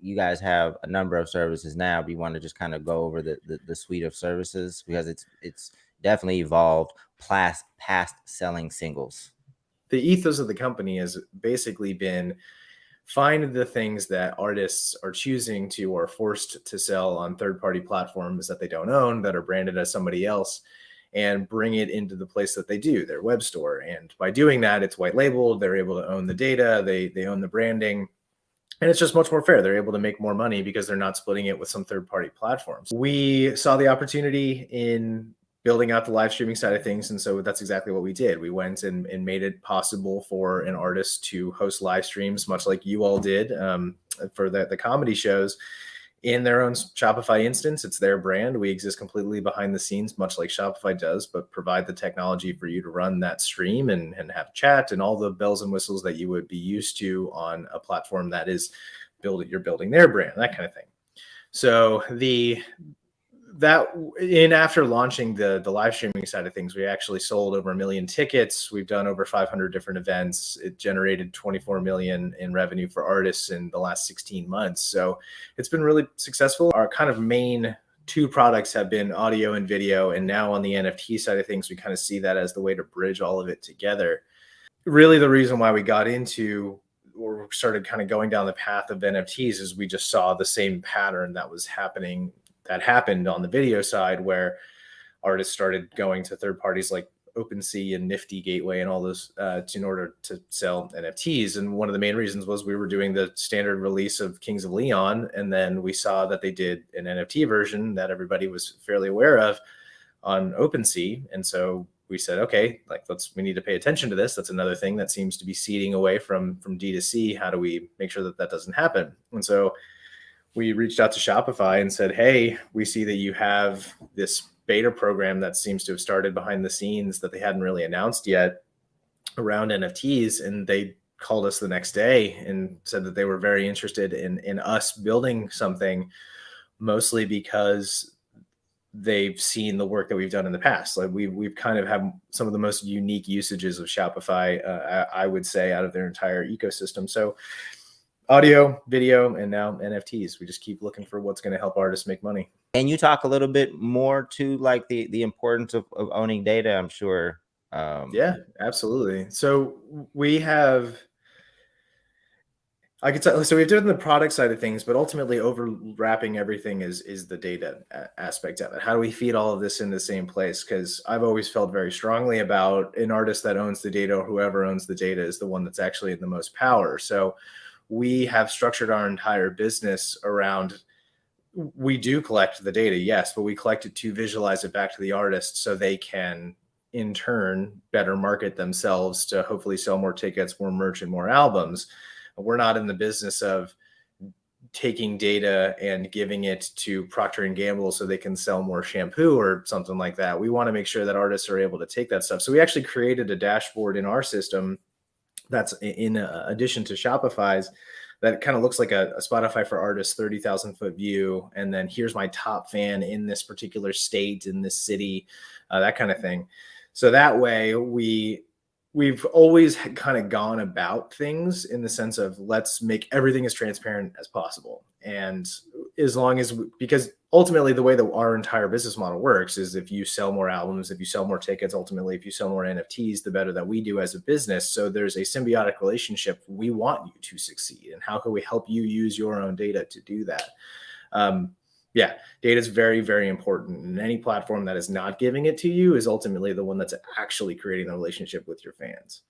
you guys have a number of services now. You want to just kind of go over the, the, the suite of services because it's it's definitely evolved past past selling singles. The ethos of the company has basically been find the things that artists are choosing to or forced to sell on third party platforms that they don't own that are branded as somebody else and bring it into the place that they do their web store and by doing that it's white labeled they're able to own the data they they own the branding and it's just much more fair they're able to make more money because they're not splitting it with some third party platforms we saw the opportunity in building out the live streaming side of things. And so that's exactly what we did. We went and, and made it possible for an artist to host live streams, much like you all did um, for the, the comedy shows in their own Shopify instance. It's their brand. We exist completely behind the scenes, much like Shopify does, but provide the technology for you to run that stream and, and have chat and all the bells and whistles that you would be used to on a platform that is building, you're building their brand, that kind of thing. So the that in after launching the the live streaming side of things, we actually sold over a million tickets. We've done over 500 different events. It generated 24 million in revenue for artists in the last 16 months. So it's been really successful. Our kind of main two products have been audio and video, and now on the NFT side of things, we kind of see that as the way to bridge all of it together. Really, the reason why we got into or started kind of going down the path of NFTs is we just saw the same pattern that was happening that happened on the video side where artists started going to third parties like OpenSea and Nifty Gateway and all those uh, in order to sell NFTs. And one of the main reasons was we were doing the standard release of Kings of Leon, and then we saw that they did an NFT version that everybody was fairly aware of on OpenSea, and so we said, okay, like let's we need to pay attention to this. That's another thing that seems to be ceding away from from D to C. How do we make sure that that doesn't happen? And so we reached out to Shopify and said, Hey, we see that you have this beta program that seems to have started behind the scenes that they hadn't really announced yet around NFTs. And they called us the next day and said that they were very interested in, in us building something, mostly because they've seen the work that we've done in the past. Like we've, we've kind of have some of the most unique usages of Shopify, uh, I, I would say, out of their entire ecosystem. So audio, video, and now NFTs. We just keep looking for what's going to help artists make money. And you talk a little bit more to like the the importance of, of owning data. I'm sure. Um, yeah, absolutely. So we have. I could tell. So we've done the product side of things, but ultimately overwrapping everything is is the data aspect of it. How do we feed all of this in the same place? Because I've always felt very strongly about an artist that owns the data, or whoever owns the data, is the one that's actually in the most power. So we have structured our entire business around we do collect the data, yes, but we collect it to visualize it back to the artist so they can in turn better market themselves to hopefully sell more tickets, more merch, and more albums. We're not in the business of taking data and giving it to Procter and Gamble so they can sell more shampoo or something like that. We want to make sure that artists are able to take that stuff. So we actually created a dashboard in our system that's in addition to Shopify's that kind of looks like a, a Spotify for artists 30,000 foot view. And then here's my top fan in this particular state, in this city, uh, that kind of thing. So that way we we've always kind of gone about things in the sense of let's make everything as transparent as possible and as long as we, because ultimately the way that our entire business model works is if you sell more albums if you sell more tickets ultimately if you sell more nfts the better that we do as a business so there's a symbiotic relationship we want you to succeed and how can we help you use your own data to do that um, yeah, data is very, very important. And any platform that is not giving it to you is ultimately the one that's actually creating the relationship with your fans.